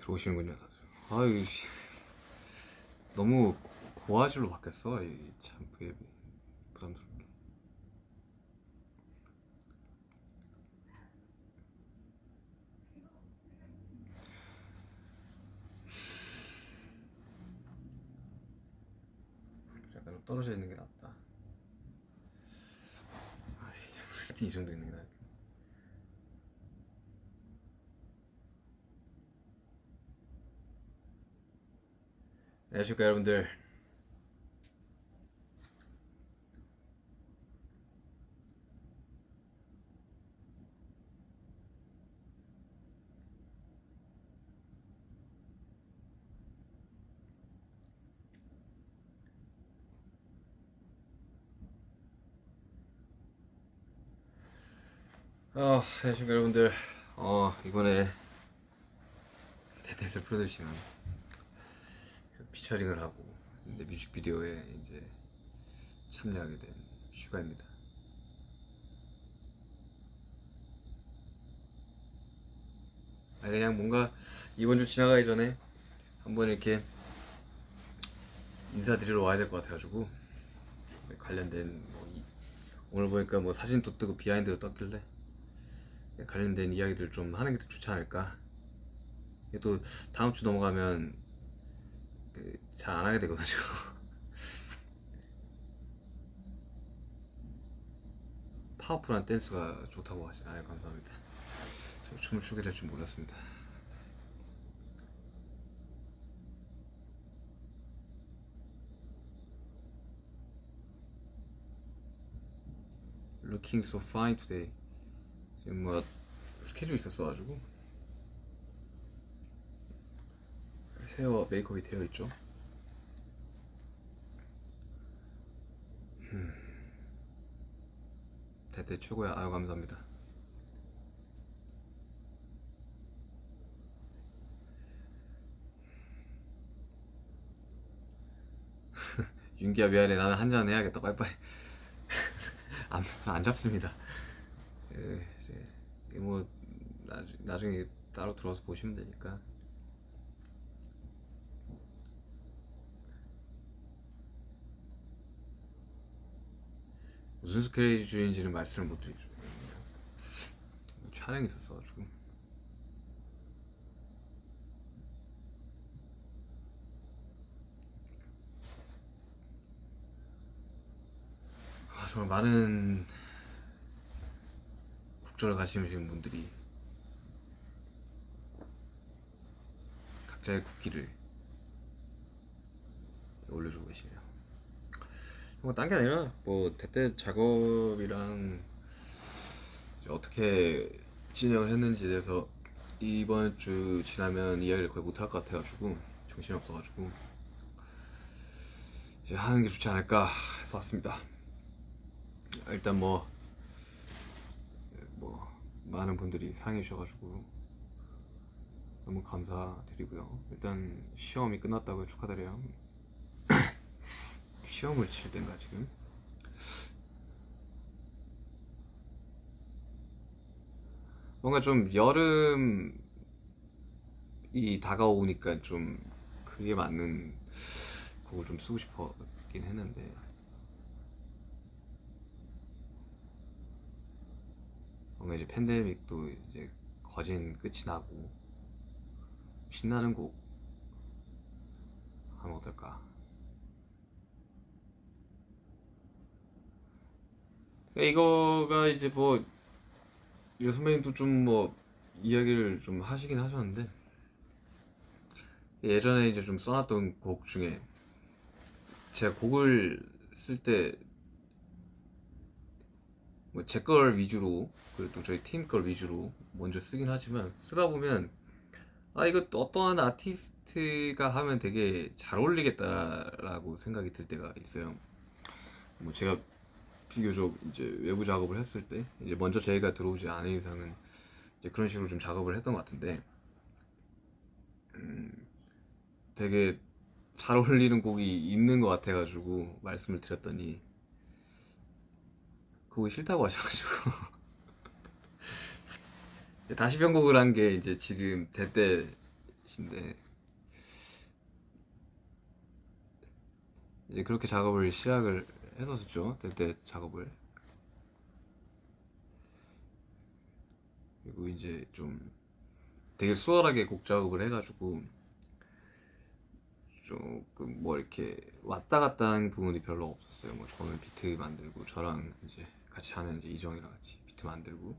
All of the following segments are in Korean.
들어오시는군요. 아유 씨. 너무 고화질로 바뀌었어. 이참 그게 부담스럽게. 약간 좀 떨어져 있는 게 낫다. 이 정도 있는 게 낫. 안녕하십니까 여러분들. 어, 안녕하십니까 여러분들. 어 이번에 That That 프로듀싱한 그 피처링을 하고 근데 뮤직비디오에 이제 참여하게 된 슈가입니다. 아니 그냥 뭔가 이번 주 지나가기 전에 한번 이렇게 인사드리러 와야 될 것 같아가지고 관련된 뭐 이- 오늘 보니까 뭐 사진도 뜨고 behind도 떴길래 관련된 이야기들 좀 하는 게더 좋지 않을까. 또 다음 주 넘어가면 그 잘 안 하게 되거든요. 파워풀한 댄스가 좋다고 하시. 아 감사합니다. 저 춤을 추게 될 줄 몰랐습니다. Looking so fine today. 지금 뭐 스케줄 있었어가지고 헤어 메이크업이 되어 있죠. 음. 대대 최고야. 아유 감사합니다. 윤기야 미안해. 나는 한잔 해야겠다. 빠이빠이. 안, 안 잡습니다. 예, 이제 뭐 나중, 나중에 따로 들어와서 보시면 되니까. 무슨 스케줄인지는 말씀을 못 드리죠. 촬영이 있었어가지고. 아, 정말 많은 국절을 가시는 분들이 각자의 국기를 올려주고 계시네요. 뭐딴 게 아니라 뭐 대때 작업이랑 어떻게 진행을 했는지에 대해서 이번 주 지나면 이야기를 거의 못할 것 같아가지고 정신이 없어가지고 이제 하는 게 좋지 않을까 해서 왔습니다. 일단 뭐, 뭐 많은 분들이 사랑해 주셔가지고 너무 감사드리고요. 일단 시험이 끝났다고 축하드려요. 시험을 칠 땐가 지금? 뭔가 좀 여름이 다가오니까 좀 그게 맞는 곡을 좀 쓰고 싶었긴 했는데 뭔가 이제 팬데믹도 이제 거진 끝이 나고 신나는 곡 하면 어떨까? 이거가 이제 뭐이 선배님도 좀 뭐 이야기를 좀 하시긴 하셨는데 예전에 이제 좀 써놨던 곡 중에 제가 곡을 쓸 때 뭐 제 걸 위주로 그리고 또 저희 팀 걸 위주로 먼저 쓰긴 하지만 쓰다 보면 아 이거 또 어떠한 아티스트가 하면 되게 잘 어울리겠다라고 생각이 들 때가 있어요. 뭐 제가 비교적 이제 외부 작업을 했을 때 이제 먼저 저희가 들어오지 않은 이상은 이제 그런 식으로 좀 작업을 했던 것 같은데 음, 되게 잘 어울리는 곡이 있는 것 같아가지고 말씀을 드렸더니 그거 싫다고 하셔가지고. 다시 편곡을 한 게 이제 지금 대때 것인데 이제 그렇게 작업을 시작을 했었죠 그때 작업을 그리고 이제 좀 되게 수월하게 곡 작업을 해가지고 조금 뭐 이렇게 왔다 갔다 하는 부분이 별로 없었어요. 뭐 저는 비트 만들고 저랑 이제 같이 하는 이제 이정이랑 같이 비트 만들고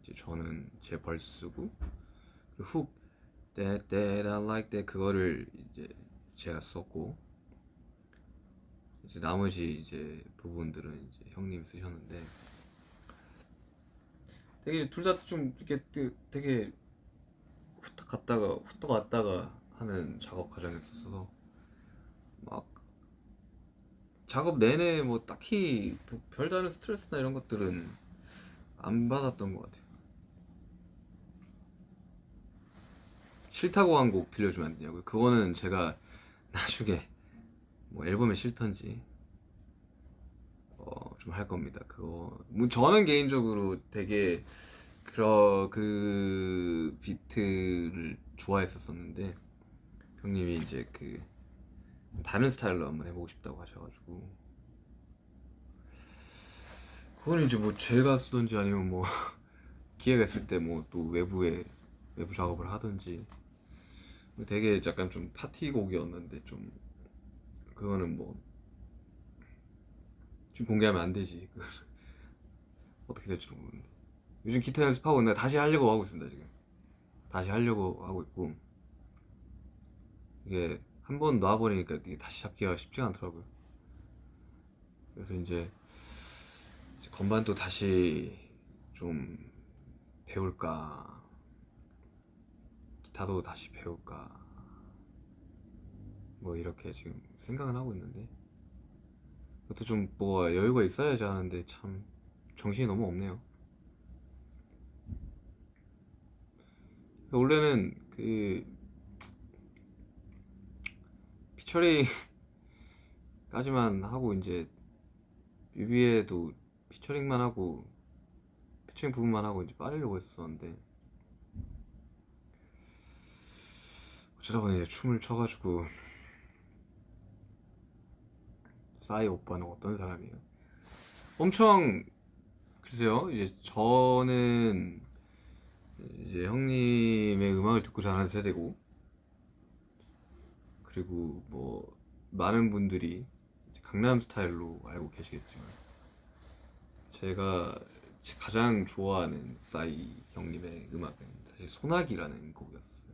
이제 저는 제벌 쓰고 훅 That That I Like That 그거를 이제 제가 썼고 이제 나머지 이제 부분들은 이제 형님 쓰셨는데 되게 둘 다 좀 이렇게 되게- 후딱 갔다가 후딱 왔다가 하는 작업 과정이었어서 막 작업 내내 뭐 딱히 뭐 별다른 스트레스나 이런 것들은 안 받았던 것 같아요. 싫다고 한 곡 들려주면 안 되냐고요? 그거는 제가 나중에 뭐 앨범에 싫던지 어, 좀 할 겁니다. 그거. 뭐 저는 개인적으로 되게 그러 그 비트를 좋아했었었는데 형님이 이제 그 다른 스타일로 한번 해보고 싶다고 하셔가지고. 그거는 이제 뭐 제가 쓰던지 아니면 뭐 기회가 있을 때 뭐 또 외부에 외부 작업을 하든지. 되게 약간 좀 파티 곡이었는데 좀 그거는 뭐 지금 공개하면 안 되지. 어떻게 될지 모르는데. 요즘 기타 연습하고 있는데 다시 하려고 하고 있습니다 지금. 다시 하려고 하고 있고. 이게 한 번 놔버리니까 이게 다시 잡기가 쉽지가 않더라고요. 그래서 이제 이제 건반도 다시 좀 배울까? 기타도 다시 배울까 뭐 이렇게 지금 생각은 하고 있는데 그것도 좀 뭐 여유가 있어야지 하는데 참 정신이 너무 없네요. 그래서 원래는 그 피처링까지만 하고 이제 뮤비에도 피처링만 하고 피처링 부분만 하고 이제 빠지려고 했었는데 어쩌다 보니 이제 춤을 춰가지고 싸이 오빠는 어떤 사람이에요? 엄청 글쎄요 이제 저는 이제 형님의 음악을 듣고 자란 세대고 그리고 뭐 많은 분들이 강남 스타일로 알고 계시겠지만 제가 가장 좋아하는 싸이 형님의 음악은 사실 소나기라는 곡이었어요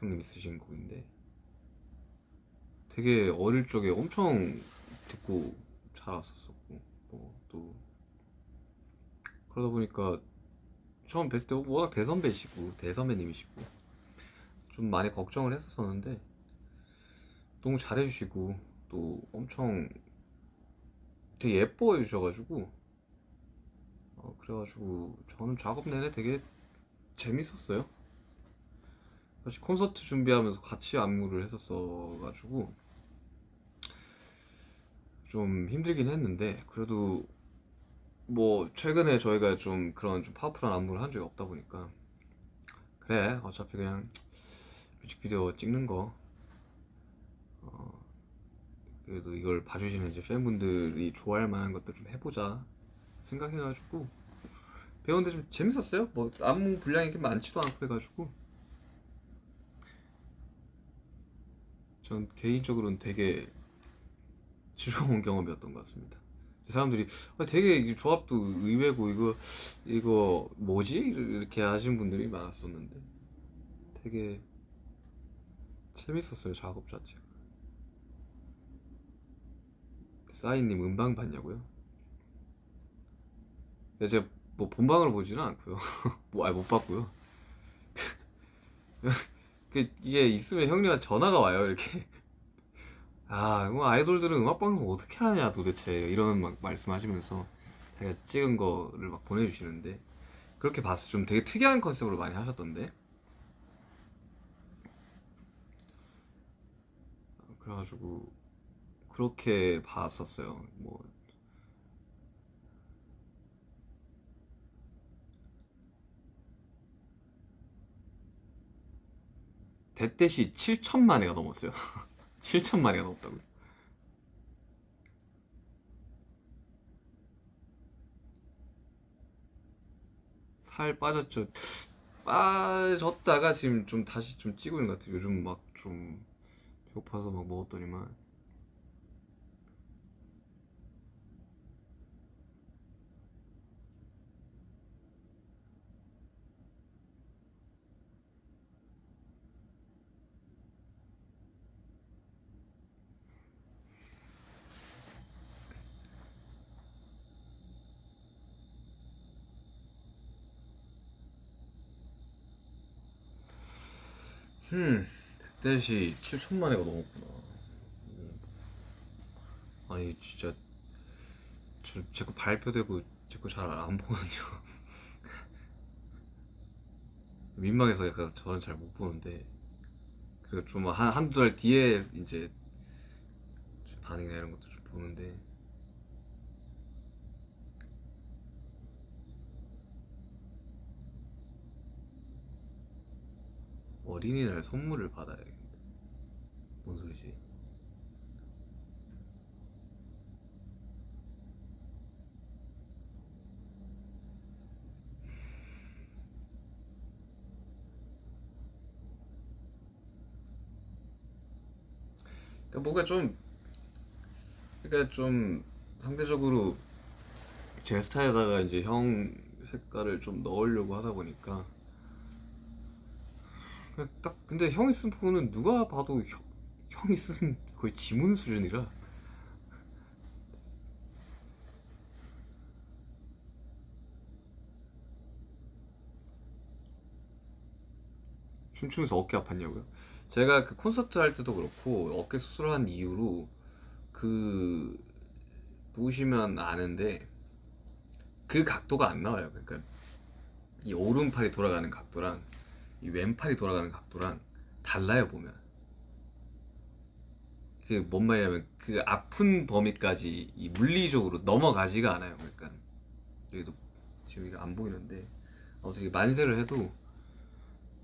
형님이 쓰신 곡인데 되게 어릴 적에 엄청 듣고 자랐었었고 뭐 또. 그러다 보니까 처음 뵀을 때 워낙 대선배시고 대선배님이시고 좀 많이 걱정을 했었었는데 너무 잘해주시고 또 엄청 되게 예뻐해 주셔가지고 어, 그래가지고 저는 작업 내내 되게 재밌었어요. 사실 콘서트 준비하면서 같이 안무를 했었어가지고 좀 힘들긴 했는데 그래도 뭐 최근에 저희가 좀 그런 좀 파워풀한 안무를 한 적이 없다 보니까 그래 어차피 그냥 뮤직비디오 찍는 거. 어, 그래도 이걸 봐주시는 이제 팬분들이 좋아할 만한 것들 좀 해보자 생각해가지고. 배우는데 좀 재밌었어요. 뭐 안무 분량이 많지도 않고 해가지고. 전 개인적으로는 되게 즐거운 경험이었던 것 같습니다. 사람들이 아, 되게 이 조합도 의외고 이거 이거 뭐지 이렇게 하신 분들이 많았었는데 되게 재밌었어요 작업 자체가. 싸이님 음방 봤냐고요? 네, 제가 뭐 본방을 보지는 않고요. 뭐, 아니, 못 봤고요. 그 이게 있으면 형님한테 전화가 와요 이렇게 아, 이거 아이돌들은 음악 방송 어떻게 하냐 도대체 이런 막 말씀하시면서 자기가 찍은 거를 막 보내주시는데 그렇게 봤을 때 좀 되게 특이한 컨셉으로 많이 하셨던데 그래가지고 그렇게 봤었어요. 뭐 대댓이 7천만 회가 넘었어요. 7천만 회가 넘었다고요. 살 빠졌죠. 빠졌다가 지금 좀 다시 좀 찌고 있는 것 같아요. 요즘 막 좀 배고파서 막 먹었더니만. 음, 대댓이 7천만 회가 넘었구나. 음. 아니 진짜 제거 발표되고 제거 잘 안 보거든요. 민망해서 약간 저는 잘 못 보는데 그리고 좀한 한두 달 뒤에 이제 반응이나 이런 것도 좀 보는데 어린이날 선물을 받아야겠는데 뭔 소리지? 그러니까 뭔가 좀 그러니까 좀 상대적으로 제 스타일에다가 이제 형 색깔을 좀 넣으려고 하다 보니까 딱 근데 형이 쓴 폰은 누가 봐도 형, 형이 쓴 거의 지문 수준이라 춤추면서 어깨 아팠냐고요? 제가 그 콘서트 할 때도 그렇고 어깨 수술한 이후로 그 보시면 아는데 그 각도가 안 나와요. 그러니까 이 오른팔이 돌아가는 각도랑 이 왼팔이 돌아가는 각도랑 달라요 보면. 그 뭔 말이냐면 그 아픈 범위까지 이 물리적으로 넘어가지가 않아요. 그러니까 여기도 지금 이거 안 보이는데 아무튼 이게 만세를 해도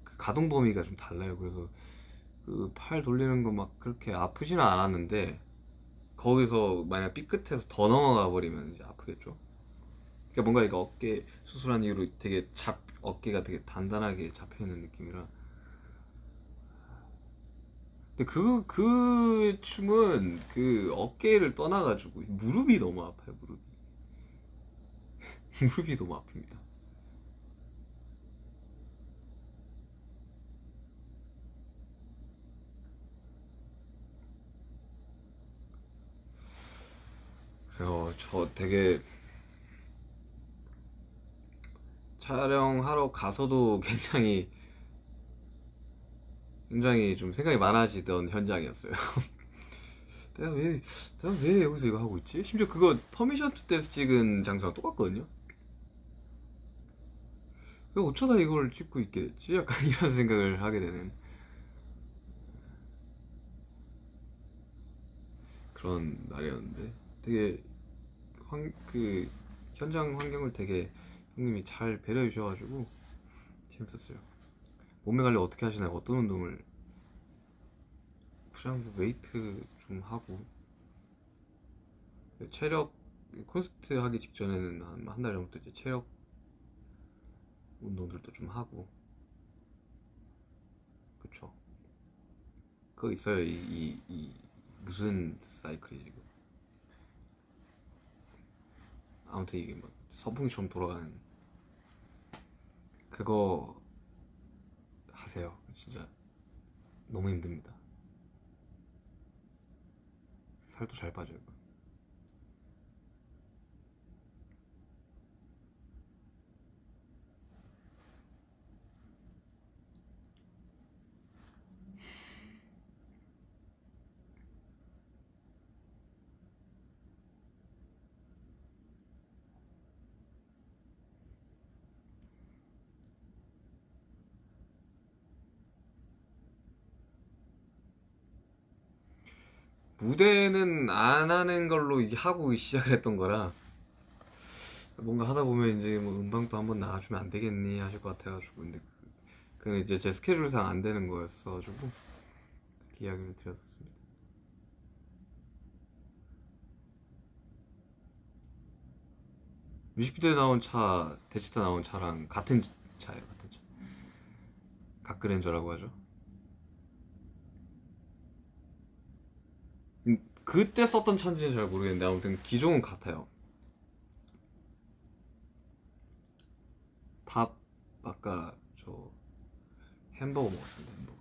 그 가동 범위가 좀 달라요. 그래서 그 팔 돌리는 거 막 그렇게 아프지는 않았는데 거기서 만약 삐끗해서 더 넘어가 버리면 이제 아프겠죠. 그러니까 뭔가 이거 어깨 수술한 이후로 되게 잡 어깨가 되게 단단하게 잡혀 있는 느낌이라. 근데 그, 그 춤은 그 어깨를 떠나가지고 무릎이 너무 아파요, 무릎이. 무릎이 너무 아픕니다. 그래서 저 되게 촬영하러 가서도 굉장히 굉장히 좀 생각이 많아지던 현장이었어요. 내가 왜 내가 왜 여기서 이거 하고 있지? 심지어 그거 Permission to Dance 찍은 장소랑 똑같거든요. 왜 어쩌다 이걸 찍고 있게 됐지? 약간 이런 생각을 하게 되는 그런 날이었는데 되게 환, 그 현장 환경을 되게 형님이 잘 배려해 주셔가지고 재밌었어요. 몸매 관리 어떻게 하시나요? 어떤 운동을? 그냥 뭐 웨이트 좀 하고. 체력 콘서트 하기 직전에는 한 한 달 전부터 이제 체력 운동들도 좀 하고. 그쵸. 그거 있어요. 이, 이, 이 무슨 사이클이 지금? 아무튼 이게 막 선풍기처럼 돌아가는 그거 하세요. 진짜 너무 힘듭니다. 살도 잘 빠져요 무대는 안 하는 걸로 하고 시작을 했던 거라 뭔가 하다 보면 이제 뭐 음방도 한번 나와주면 안 되겠니 하실 것 같아가지고 근데 그, 근데 이제 제 스케줄상 안 되는 거였어가지고 이야기를 드렸었습니다. 뮤직비디오에 나온 차, 대치타 나온 차랑 같은 차예요, 같은 차. 각그랜저라고 하죠. 음, 그때 썼던 차인지는 잘 모르겠는데 아무튼 기종은 같아요. 밥 아까 저 햄버거 먹었습니다. 햄버거.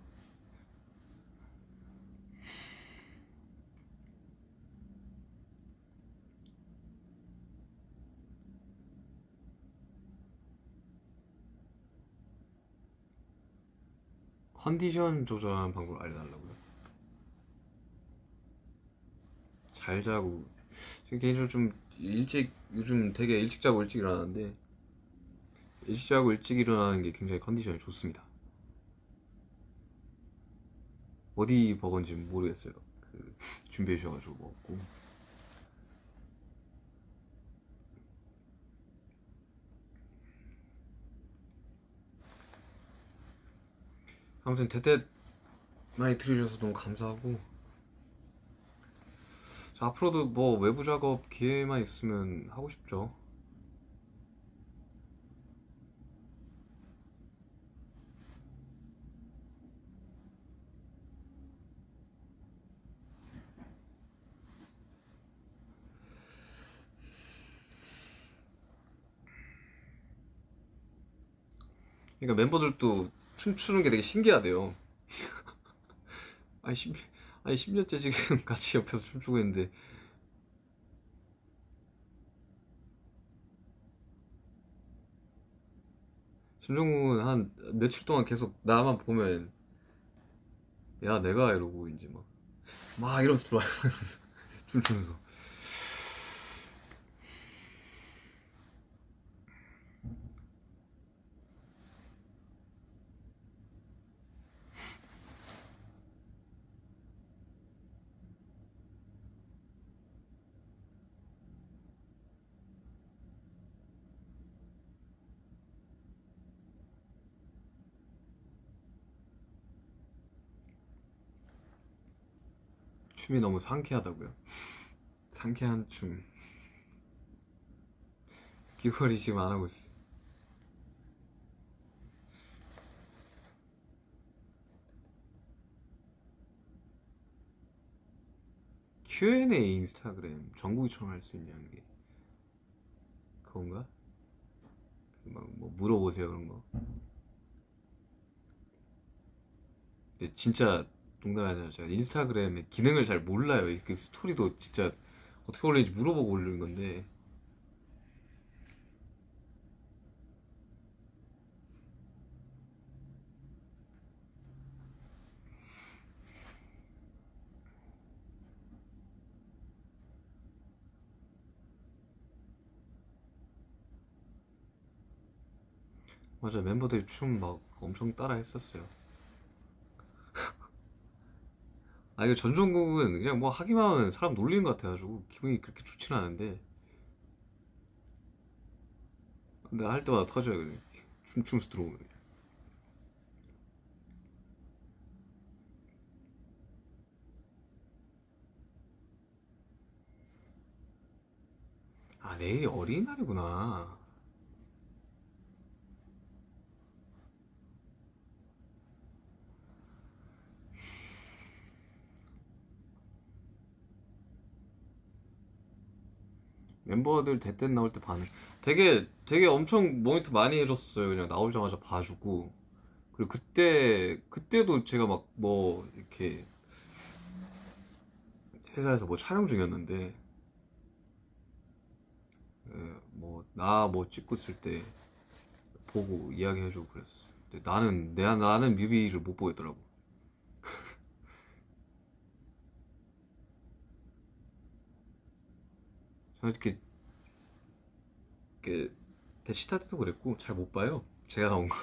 컨디션 조절하는 방법을 알려달라고요. 잘 자고 지금 개인적으로 좀 일찍 요즘 되게 일찍 자고 일찍 일어나는데 일찍 자고 일찍 일어나는 게 굉장히 컨디션이 좋습니다. 어디 버거인지 모르겠어요. 그 준비해 주셔가지고 먹고 아무튼 대대 많이 들으셔서 너무 감사하고 저 앞으로도 뭐 외부 작업 기회만 있으면 하고 싶죠. 그러니까 멤버들도 춤추는 게 되게 신기하대요. 아니 10, 아니 10년째 지금 같이 옆에서 춤추고 있는데. 심정국은 한 며칠 동안 계속 나만 보면 야 내가 이러고 이제 막 막 이러면서 들어와요. 이러면서 춤추면서 춤이 너무 상쾌하다고요. 상쾌한 춤. 귀걸이 지금 안 하고 있어. Q&A 인스타그램 정국이처럼 할 수 있냐는 게 그건가? 그막뭐 물어보세요 그런 거. 근데 진짜 아니라 제가 인스타그램의 기능을 잘 몰라요. 이그 스토리도 진짜 어떻게 올리는지 물어보고 올리는 건데 맞아 멤버들이 춤 막 엄청 따라 했었어요. 아 이거 전종국은 그냥 뭐 하기만 하면 사람 놀리는 것 같아가지고 기분이 그렇게 좋지는 않은데. 근데 할 때마다 터져요 그냥. 춤추면서 들어오면 아 내일이 어린이날이구나 멤버들 대댄 나올 때 반응. 되게 되게 엄청 모니터 많이 해줬어요. 그냥 나오자마자 봐주고. 그리고 그때 그때도 제가 막 뭐 이렇게 회사에서 뭐 촬영 중이었는데 뭐 나뭐 찍고 있을 때 보고 이야기해주고 그랬어 근데 나는 내 나는 뮤비를 못 보겠더라고. 저는 이렇게 그 대시타 때도 그랬고 잘 못 봐요 제가 나온 거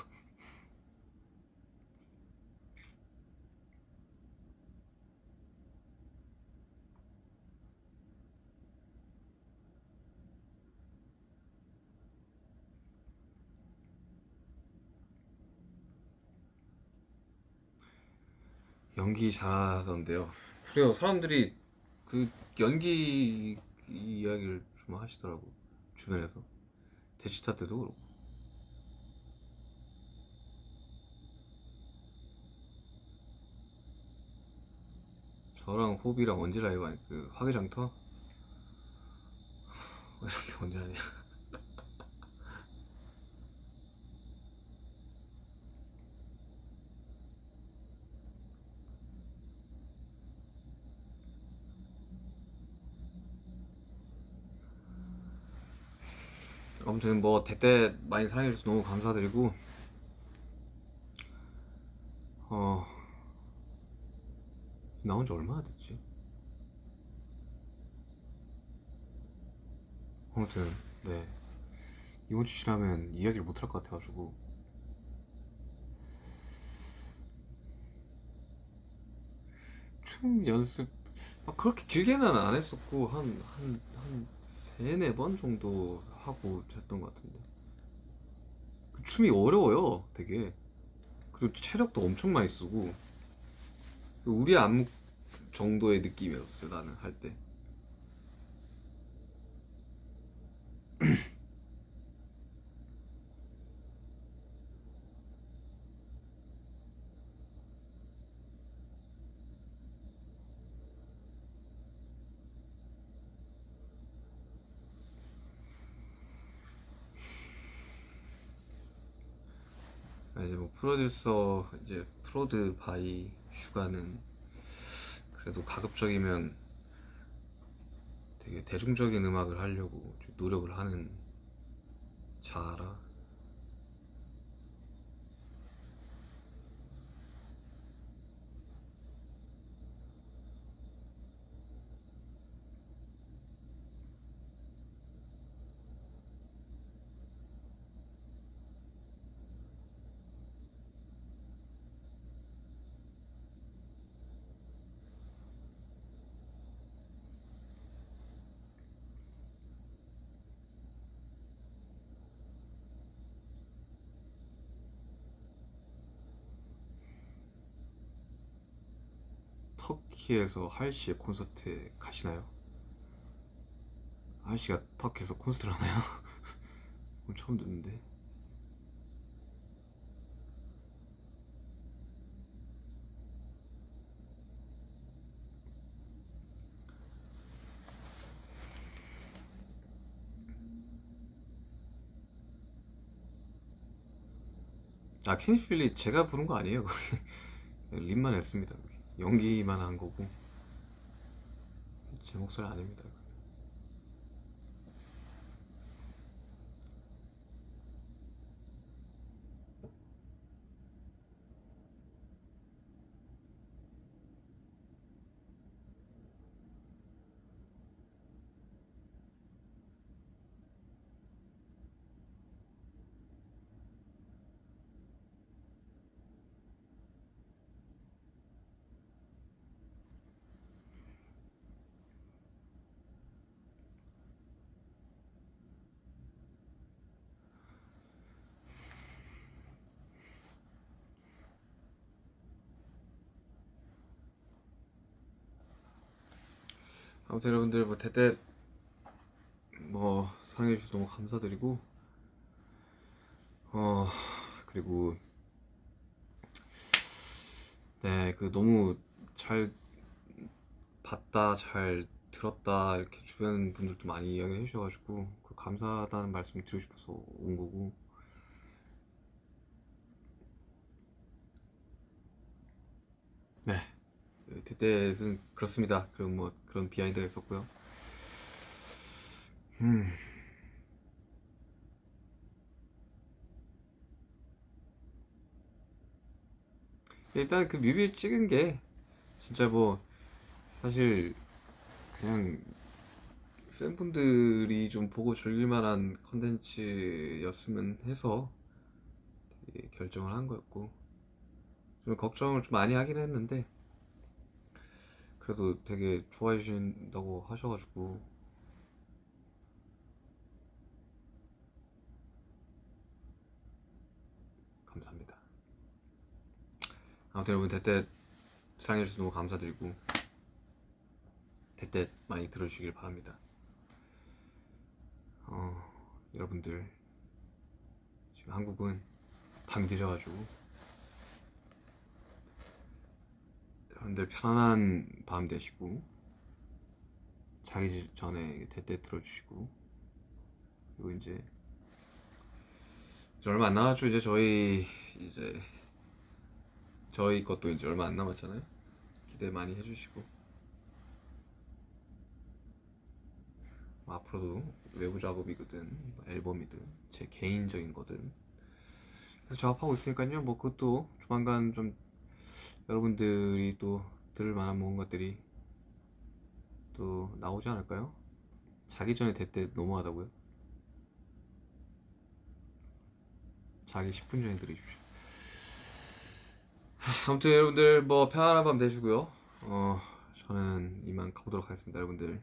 연기 잘하던데요. 그래요. 사람들이 그 연기 이야기를 좀 하시더라고 주변에서 대치타 때도 그렇고. 저랑 호비랑 언제 라이브 하니 그 화개장터? 화개장터 언제 하냐? 아무튼 뭐 대대 많이 사랑해주셔서 너무 감사드리고 어 나온 지 얼마나 됐지? 아무튼 네 이번 주 지나면 이야기를 못 할 것 같아가지고 춤 연습 막 그렇게 길게는 안 했었고 한 한 한 세네 번 정도 하고 했던 것 같은데. 그 춤이 어려워요 되게. 그리고 체력도 엄청 많이 쓰고. 우리 안무 정도의 느낌이었어요 나는 할 때. 프로듀서 이제 Prod by 슈가는 그래도 가급적이면 되게 대중적인 음악을 하려고 좀 노력을 하는 자라 터키에서 하이씨의 콘서트에 가시나요? 하이씨가 터키에서 콘서트를 하나요? 오늘 처음 듣는데 아 킹스필리 제가 부른 거 아니에요 립만 했습니다. 연기만 한 거고 제 목소리 아닙니다 아무튼 여러분들 뭐 대대 뭐 사랑해 주셔서 너무 감사드리고 어 그리고 네 그 너무 잘 봤다 잘 들었다 이렇게 주변 분들도 많이 이야기를 해주셔가지고 그 감사하다는 말씀을 드리고 싶어서 온 거고 네 대대는 그렇습니다. 그런 뭐 그런 비하인드가 있었고요. 음. 일단 그 뮤비 찍은 게 진짜 뭐 사실 그냥 팬분들이 좀 보고 즐길 만한 컨텐츠였으면 해서 결정을 한 거였고 좀 걱정을 좀 많이 하긴 했는데 그래도 되게 좋아해 주신다고 하셔가지고 감사합니다 아무튼 여러분 대대 사랑해 주셔서 너무 감사드리고 대때 많이 들어주시길 바랍니다. 어, 여러분들 지금 한국은 밤이 늦어가지고 여러분들 편안한 밤 되시고 자기 전에 대때 들어주시고 그리고 이제 이제 얼마 안 남았죠. 이제 저희 이제 저희 것도 이제 얼마 안 남았잖아요. 기대 많이 해주시고. 뭐 앞으로도 외부 작업이거든 뭐 앨범이든 제 개인적인 거든. 그래서 작업하고 있으니까요. 뭐 그것도 조만간 좀 여러분들이 또 들을 만한 뭔가들이 또 나오지 않을까요? 자기 전에 대때 너무하다고요? 자기 10분 전에 들으십시오. 하, 아무튼 여러분들 뭐 편안한 밤 되시고요. 어 저는 이만 가보도록 하겠습니다, 여러분들.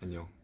안녕.